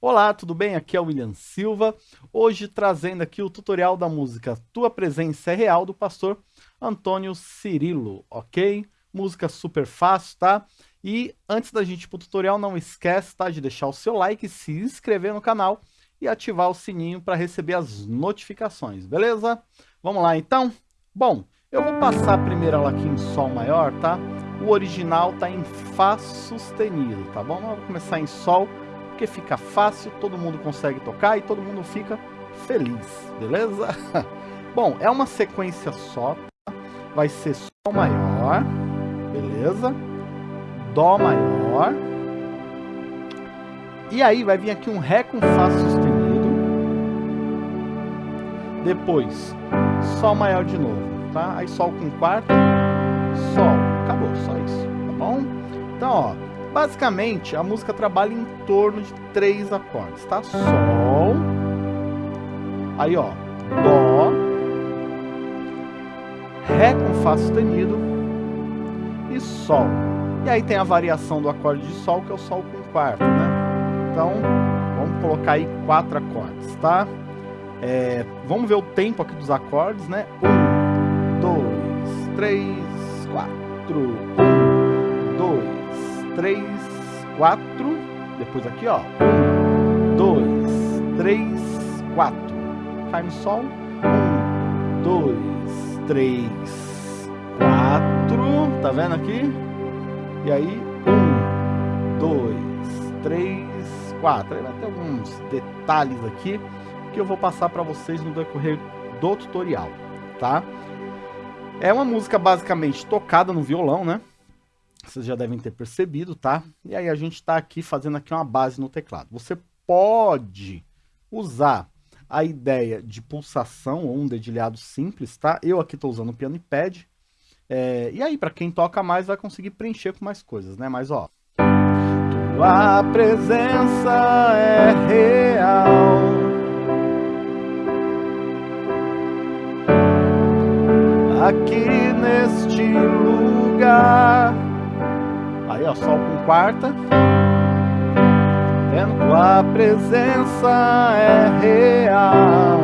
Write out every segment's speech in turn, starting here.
Olá, tudo bem? Aqui é o William Silva, hoje trazendo aqui o tutorial da música Tua Presença é Real, do pastor Antônio Cirilo, ok? Música super fácil, tá? E antes da gente ir pro tutorial, não esquece, tá, de deixar o seu like, se inscrever no canal e ativar o sininho para receber as notificações, beleza? Vamos lá então? Bom, eu vou passar primeiro ela aqui em Sol maior, tá? O original tá em Fá sustenido, tá bom? Vamos começar em Sol porque fica fácil, todo mundo consegue tocar e todo mundo fica feliz, beleza? Bom, é uma sequência só, tá? vai ser Sol maior, beleza? Dó maior, e aí vai vir aqui um Ré com Fá sustenido, depois Sol maior de novo, tá? Aí Sol com quarta, Sol, acabou, só isso, tá bom? Então, ó, Basicamente, a música trabalha em torno de três acordes, tá? Sol, aí ó, Dó, Ré com Fá sustenido e Sol. E aí tem a variação do acorde de Sol, que é o Sol com quarta, né? Então, vamos colocar aí quatro acordes, tá? É, vamos ver o tempo aqui dos acordes, né? Um, dois, três, quatro. Um, dois, 3, 4. Depois aqui, ó. 1, 2, 3, 4. Cai no sol. 1, 2, 3, 4. Tá vendo aqui? E aí, 1, 2, 3, 4. Aí vai ter alguns detalhes aqui que eu vou passar para vocês no decorrer do tutorial, tá? É uma música basicamente tocada no violão, né? Vocês já devem ter percebido, tá? E aí a gente está aqui fazendo aqui uma base no teclado. Você pode usar a ideia de pulsação ou um dedilhado simples, tá? Eu aqui estou usando o piano e pad. É, e aí, para quem toca mais, vai conseguir preencher com mais coisas, né? Mas, ó... Tua presença é real Aqui neste lugar Sol com quarta. Vendo? Tua presença é real.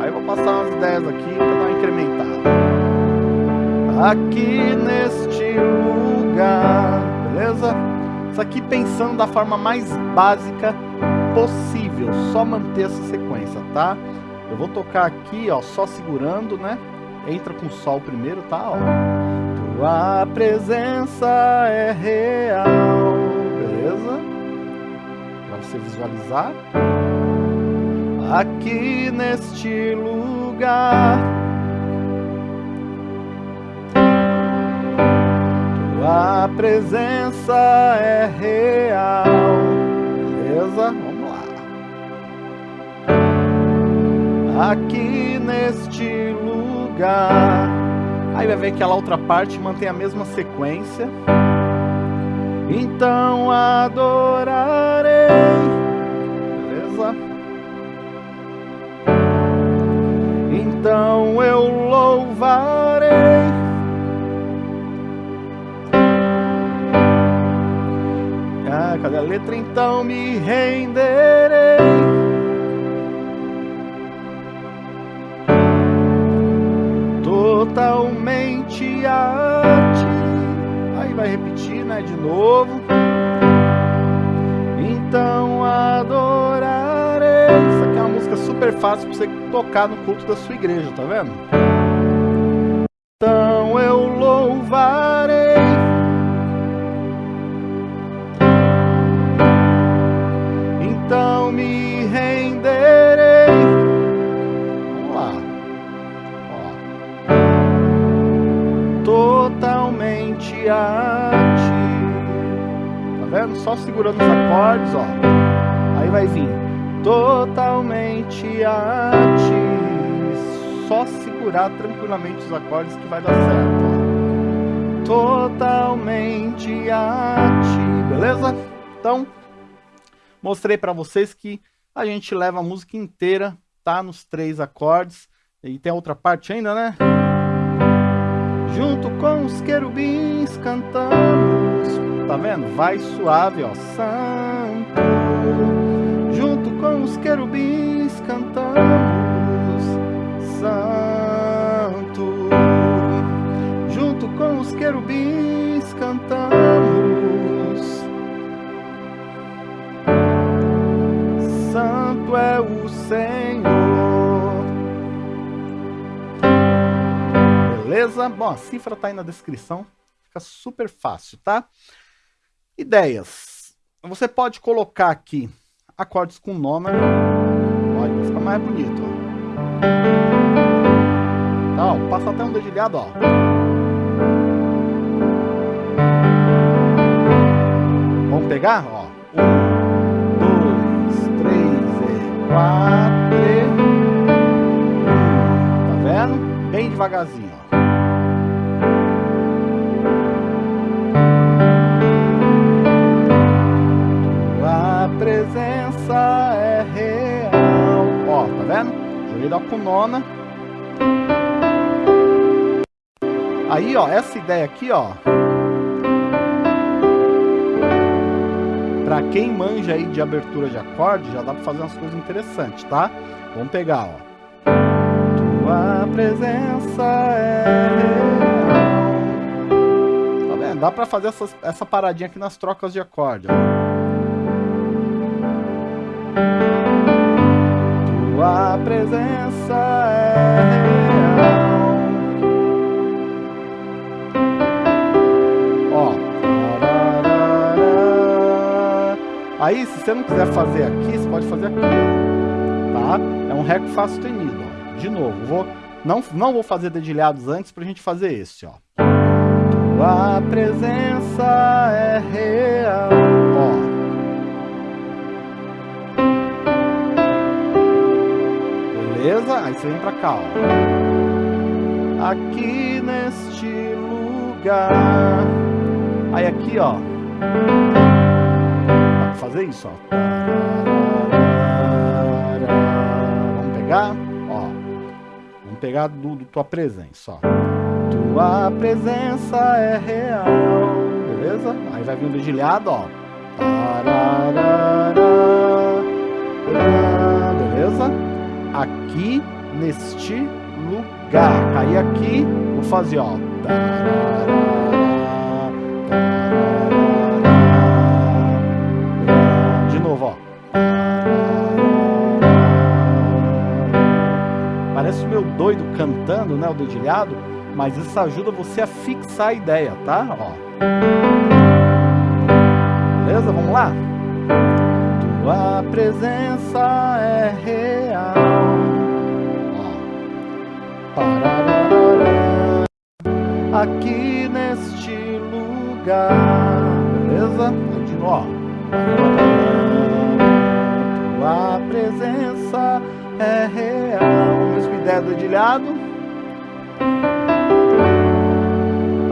Aí vou passar umas ideias aqui para dar uma incrementada. Aqui neste lugar, beleza? Isso aqui pensando da forma mais básica possível, só manter essa sequência, tá? Eu vou tocar aqui, ó, só segurando, né? Entra com Sol primeiro, tá? Ó. Tua presença é real, beleza? Para você visualizar. Aqui neste lugar. Tua presença é real, beleza? Vamos lá. Aqui neste lugar. Aí vai ver que aquela outra parte mantém a mesma sequência. Então adorarei. Beleza? Então eu louvarei. Ah, cadê a letra? Então me renderei. totalmente a ti. Aí vai repetir, né, de novo. Então adorarei. Isso aqui é uma música super fácil para você tocar no culto da sua igreja, tá vendo? Totalmente a ti. Só segurar tranquilamente os acordes que vai dar certo. Totalmente a ti, beleza? Então, mostrei para vocês que a gente leva a música inteira, tá? Nos três acordes. E tem outra parte ainda, né? Junto com os querubins cantamos Tá vendo? Vai suave, ó querubins cantamos, Santo. Junto com os querubins cantamos, Santo é o Senhor. Beleza? Bom, a cifra tá aí na descrição, fica super fácil, tá? Ideias. Você pode colocar aqui acordes com nona. Olha, fica mais bonito. Tá, ó, passa até um dedilhado, ó. Vamos pegar, ó. Um, dois, três e quatro. Tá vendo? Bem devagarzinho, vendo? Dó com nona. Aí, ó, essa ideia aqui, ó. Pra quem manja aí de abertura de acorde, já dá pra fazer umas coisas interessantes, tá? Vamos pegar, ó. Tua presença é real. Tá vendo? Dá pra fazer essa, essa paradinha aqui nas trocas de acorde, ó. Tua presença é real. Ó. Aí, se você não quiser fazer aqui, você pode fazer aqui. Tá? É um Ré com Fá sustenido, ó. De novo, vou, não, não vou fazer dedilhados antes pra gente fazer esse, ó. Tua presença é real. Beleza? Aí você vem pra cá, ó. Aqui neste lugar. Aí aqui, ó. Dá pra fazer isso, ó. Vamos pegar, ó. Vamos pegar do, do tua presença, ó. Tua presença é real. Beleza? Aí vai vir um dedilhado, ó. Beleza? Aqui neste lugar. Cair aqui, vou fazer, ó. De novo, ó. Parece meio doido cantando, né, o dedilhado, mas isso ajuda você a fixar a ideia, tá? Ó. Beleza? Vamos lá? Tua presença é real. Aqui neste lugar, beleza? Novo. Tua presença é real. Mesma ideia do dedilhado.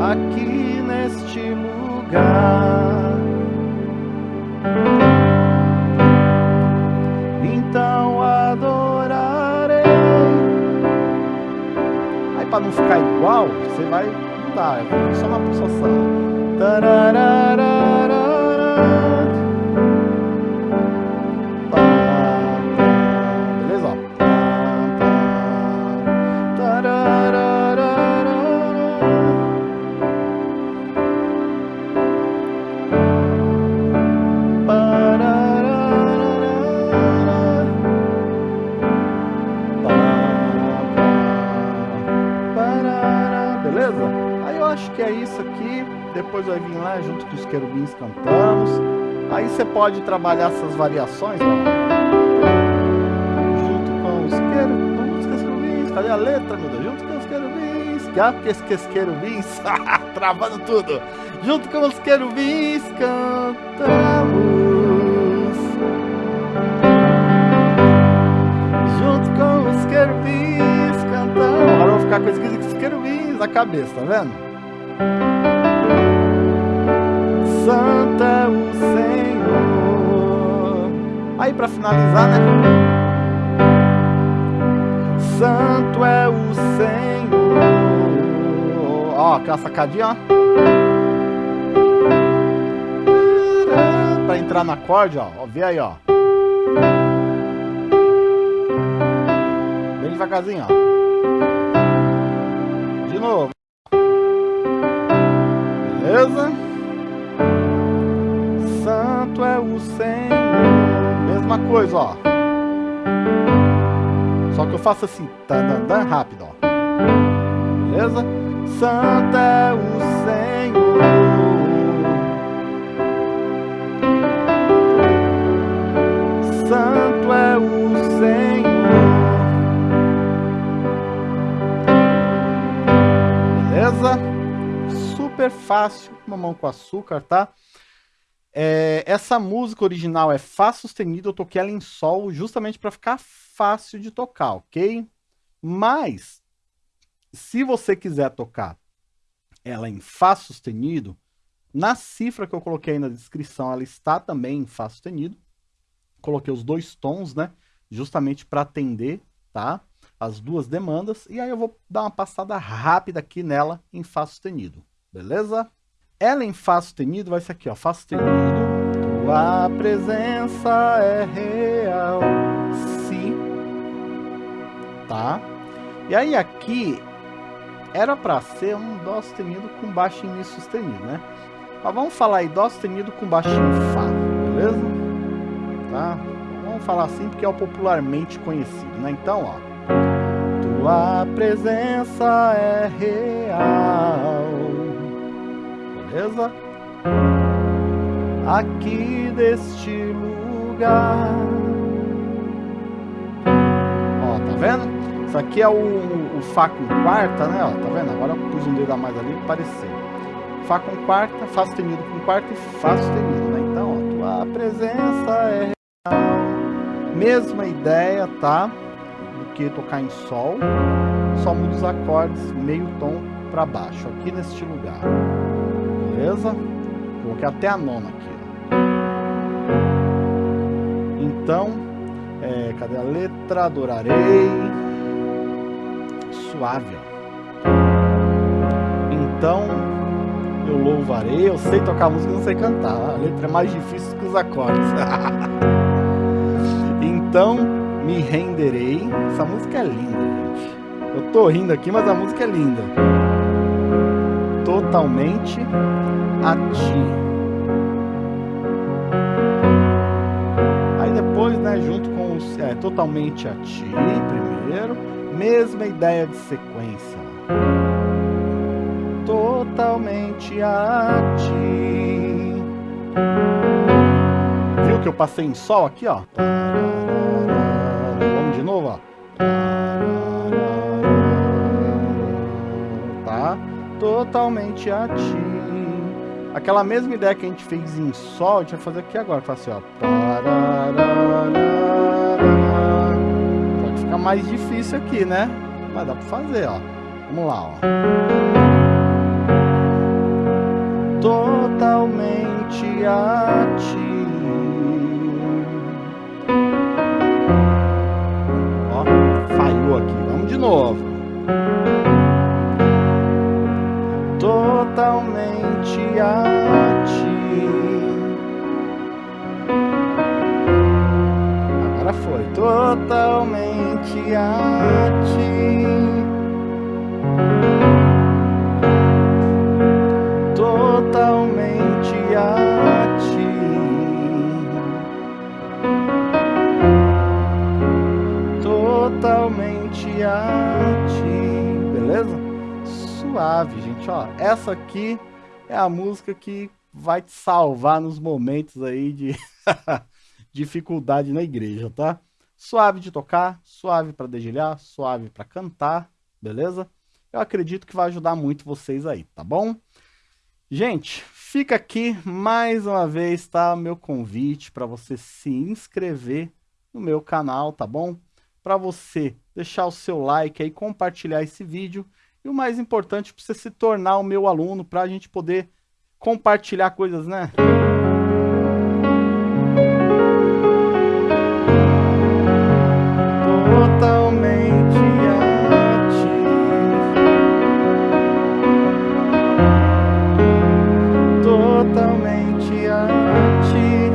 Aqui neste lugar. para não ficar igual, você vai mudar, é só uma pulsação. Tararara. Depois vai vir lá junto com os querubins cantamos. Aí você pode trabalhar essas variações, ó. Junto com os querubins, cadê a letra, meu Deus? Junto com os querubins, ah, porque os querubins, travando tudo. Junto com os querubins cantamos. Junto com os querubins cantamos. Agora eu vou ficar com os querubins na cabeça, tá vendo? Santo é o Senhor. Aí para finalizar, né? Santo é o Senhor. Ó, aquela sacadinha, ó. Para entrar no acorde, ó. ó. Vê aí, ó. devagarzinho, ó. De novo. Beleza? Mesma coisa, ó. Só que eu faço assim, tá, tá, tá rápido, ó. Beleza? Santo é o Senhor. Santo é o Senhor. Beleza? Super fácil, mamão com açúcar, tá? É, essa música original é Fá sustenido, eu toquei ela em Sol justamente para ficar fácil de tocar, ok? Mas, se você quiser tocar ela em Fá sustenido, na cifra que eu coloquei aí na descrição, ela está também em Fá sustenido. Coloquei os dois tons, né? Justamente para atender, tá? As duas demandas. E aí eu vou dar uma passada rápida aqui nela em Fá sustenido, beleza? Ela em Fá sustenido vai ser aqui, ó, Fá sustenido. Tua presença é real, Si, tá? E aí aqui era para ser um Dó sustenido com baixo em Mi sustenido, né? Mas vamos falar aí Dó sustenido com baixo em Fá, beleza? Tá? Vamos falar assim porque é o popularmente conhecido, né? Então, ó. Tua presença é real Aqui deste lugar. Ó, tá vendo? Isso aqui é o, o Fá com quarta, né? Ó, tá vendo? Agora eu pus um dedo a mais ali para parecer. Fá com quarta, Fá sustenido com quarta e Fá sustenido, né? Então, ó, tua presença é real. Mesma ideia, tá? Do que tocar em Sol. Só muda os acordes meio tom para baixo, aqui neste lugar. Beleza? Coloquei até a nona aqui. Então, é, cadê a letra? Adorarei. Suave. Então, eu louvarei. Eu sei tocar música, não sei cantar. A letra é mais difícil que os acordes. então, me renderei. Essa música é linda, gente. Eu tô rindo aqui, mas a música é linda totalmente a ti. Aí depois, né, junto com os, é, totalmente a ti, primeiro, mesma ideia de sequência. Totalmente a ti. Viu que eu passei em sol aqui, ó? Vamos de novo, ó. Totalmente a ti. Aquela mesma ideia que a gente fez em Sol, a gente vai fazer aqui agora. Fala assim, ó. Mais difícil aqui, né? Mas dá pra fazer, ó. Vamos lá, ó. Totalmente a ti. Ó, falhou aqui. Vamos de novo. Totalmente a ti. Agora foi totalmente a ti. Suave, gente ó, essa aqui é a música que vai te salvar nos momentos aí de dificuldade na igreja, tá? Suave de tocar, suave para dedilhar, suave para cantar, beleza? Eu acredito que vai ajudar muito vocês aí, tá bom? Gente, fica aqui mais uma vez, tá? Meu convite para você se inscrever no meu canal, tá bom? Para você deixar o seu like aí, compartilhar esse vídeo e o mais importante, para você se tornar o meu aluno, para a gente poder compartilhar coisas, né? Totalmente a ti. Totalmente a ti.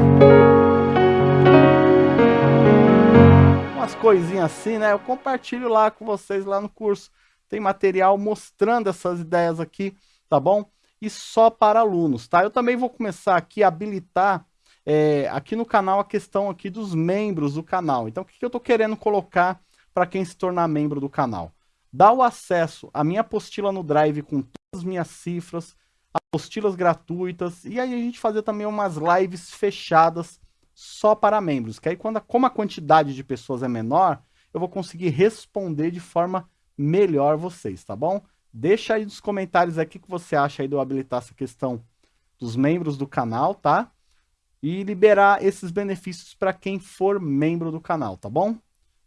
Uma umas coisinhas assim, né? Eu compartilho lá com vocês lá no curso. Tem material mostrando essas ideias aqui, tá bom? E só para alunos, tá? Eu também vou começar aqui a habilitar é, aqui no canal a questão aqui dos membros do canal. Então, o que, que eu tô querendo colocar para quem se tornar membro do canal? Dá o acesso à minha apostila no Drive com todas as minhas cifras, apostilas gratuitas, e aí a gente fazer também umas lives fechadas só para membros, que aí quando, como a quantidade de pessoas é menor, eu vou conseguir responder de forma melhor vocês, tá bom? Deixa aí nos comentários aqui o que você acha aí de eu habilitar essa questão dos membros do canal, tá? E liberar esses benefícios para quem for membro do canal, tá bom?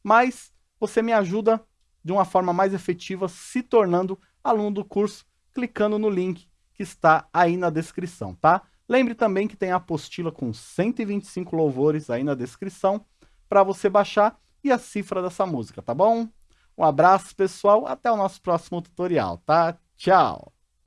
Mas você me ajuda de uma forma mais efetiva se tornando aluno do curso, clicando no link que está aí na descrição, tá? Lembre também que tem a apostila com 125 louvores aí na descrição para você baixar e a cifra dessa música, tá bom? Um abraço, pessoal. Até o nosso próximo tutorial, tá? Tchau!